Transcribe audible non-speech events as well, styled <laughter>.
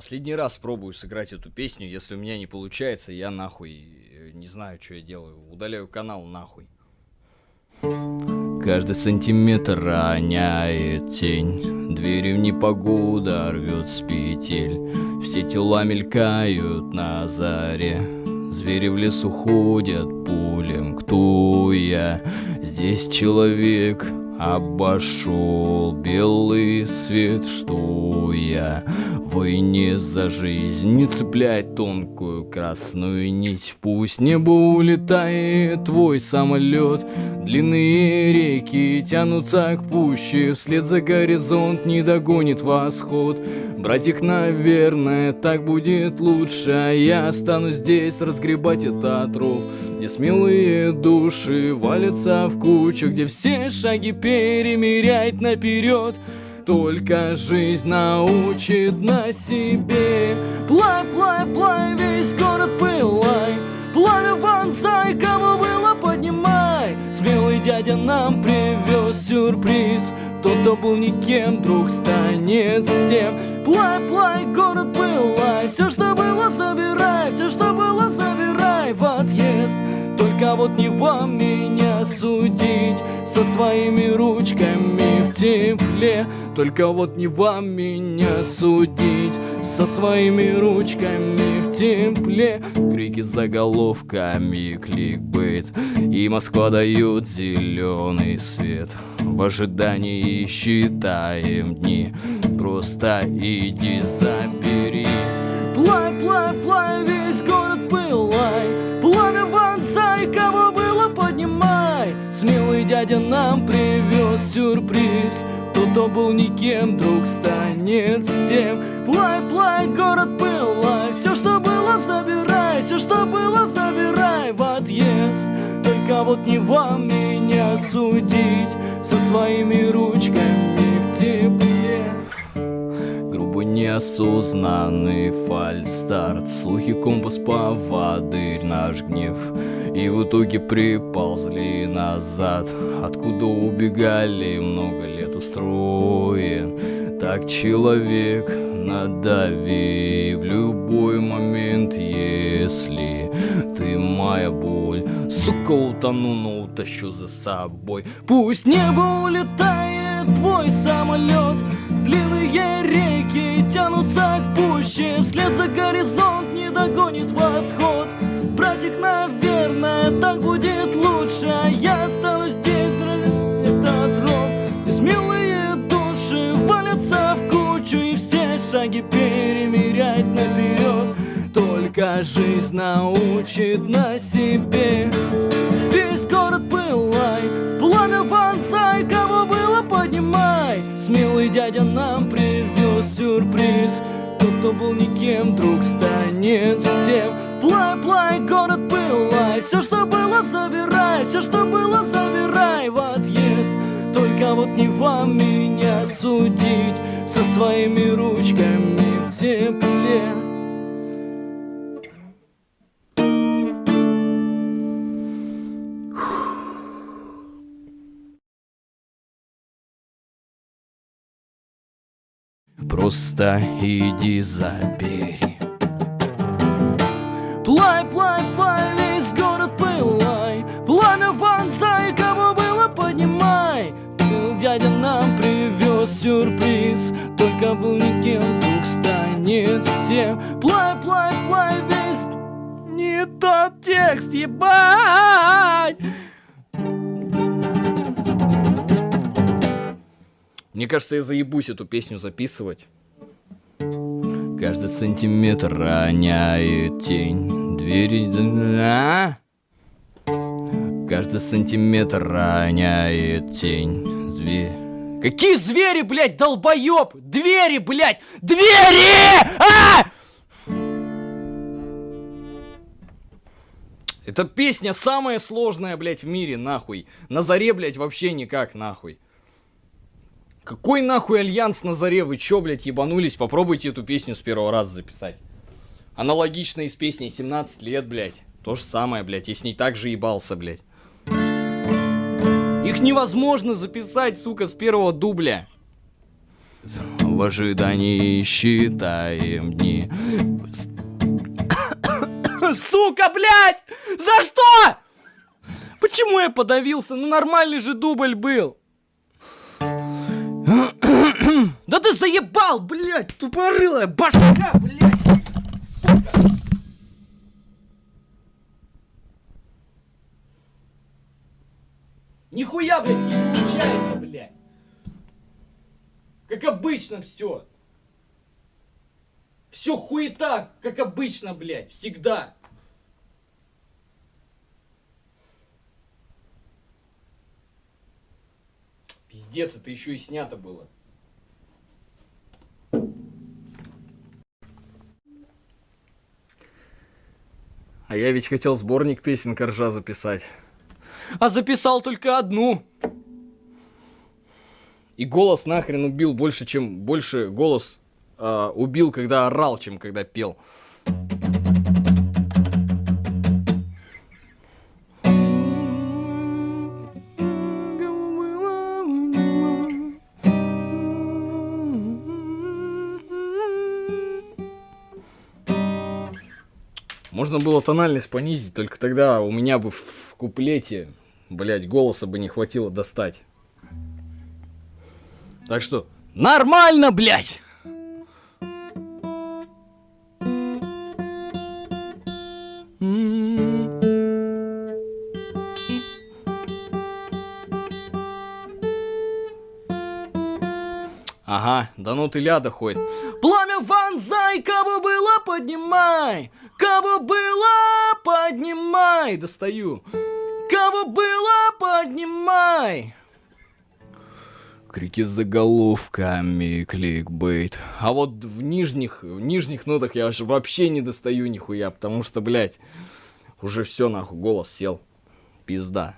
Последний раз пробую сыграть эту песню. Если у меня не получается, я нахуй э, не знаю, что я делаю. Удаляю канал нахуй. Каждый сантиметр роняет тень Двери в непогода рвет с петель Все тела мелькают на заре Звери в лесу ходят пулем Кто я? Здесь человек Обошел белый свет, что я в войне за жизнь Не цепляй тонкую красную нить. Пусть небо улетает твой самолет Длинные реки тянутся к пуще Вслед за горизонт не догонит восход. Братик, наверное, так будет лучше А я останусь здесь разгребать этот ров Где смелые души валятся в кучу Где все шаги перемерять наперед. Только жизнь научит на себе. Плай, плай, плай, весь город пылай. Пламя вонзай, кого было поднимай. Смелый дядя нам привез сюрприз. Тот, кто был никем, вдруг станет всем. Плай, плай, город пылай. Все, что было, забирай Все, что было, забирай. В отъезд вот не вам меня судить Со своими ручками в тепле. Только вот не вам меня судить Со своими ручками в тепле. Крики заголовками, кликбейт И Москва дает зеленый свет. В ожидании считаем дни. Просто иди забери. Плай, плай, плай, дядя нам привез сюрприз. Тот, кто был никем, вдруг станет всем. Плай, плай, город пылай. Все, что было, забирай. Все, что было, забирай в отъезд. Только вот не вам меня судить. Со своими ручками в тепле. Неосознанный фальстарт. Слухи компас поводырь наш гнев И в итоге приползли назад. Откуда убегали много лет устроен. Так человек надави в любой момент Если ты моя боль. Сука, утону, но утащу за собой. Пусть небо улетает твой самолет. Длинные реки тянутся к пуще Вслед за горизонт не догонит восход Братик, наверное, так будет лучше. Я останусь здесь, этот ров И смелые души валятся в кучу И все шаги перемерять наперед. Только жизнь научит на себе. Весь город пылай, пламя вонзай Кого было поднимай. Смелый дядя нам привез сюрприз. Тот, кто был никем, вдруг станет всем Плай, город пылай Все, что было, забирай Все, что было, забирай в отъезд. Только вот не вам меня судить Со своими ручками в тепле. Просто иди забери Плай, плай, плай, весь город пылай. Пламя вонзай, кого было поднимай. Дядя нам привез сюрприз. Только был никем, вдруг станет всем. Плай, плай, плай, весь не тот текст, ебать. Мне кажется, я заебусь эту песню записывать. Каждый сантиметр роняет тень. Двери... А? Каждый сантиметр роняет тень. Зверь... Какие звери, блядь, долбоеб? Двери, блядь! Двери! А! Эта песня самая сложная, блядь, в мире, нахуй. На заре, блядь, вообще никак, нахуй. Какой нахуй альянс на заре? Вы чё, блядь, ебанулись? Попробуйте эту песню с первого раза записать. Аналогично и с песней 17 лет, блядь. То же самое, блядь. Я с ней так же ебался, блядь. Их невозможно записать, сука, с первого дубля. в ожидании считаем дни. Сука, блядь! За что? Почему я подавился? Ну нормальный же дубль был. <clears throat> Да ты заебал, блядь, тупорылая башка, блядь, сука. Нихуя, блядь, не получается, блядь. Как обычно все. Все хуета, как обычно, блядь, всегда. Пиздец, это еще и снято было. А я ведь хотел сборник песен Коржа записать. А записал только одну. И голос нахрен убил больше, чем больше голос э, убил, когда орал, чем когда пел. Можно было тональность понизить, только тогда у меня бы в куплете, блять, голоса бы не хватило достать. Так что, нормально, блять! Ага, да ну ты ляда ходит. Пламя вонзай, кого было, поднимай! Кого было, поднимай! Достаю. Кого было, поднимай! Крики с заголовками, кликбейт. А вот в нижних, в нижних нотах я аж вообще не достаю нихуя, потому что, блядь, уже все нахуй, голос сел. Пизда.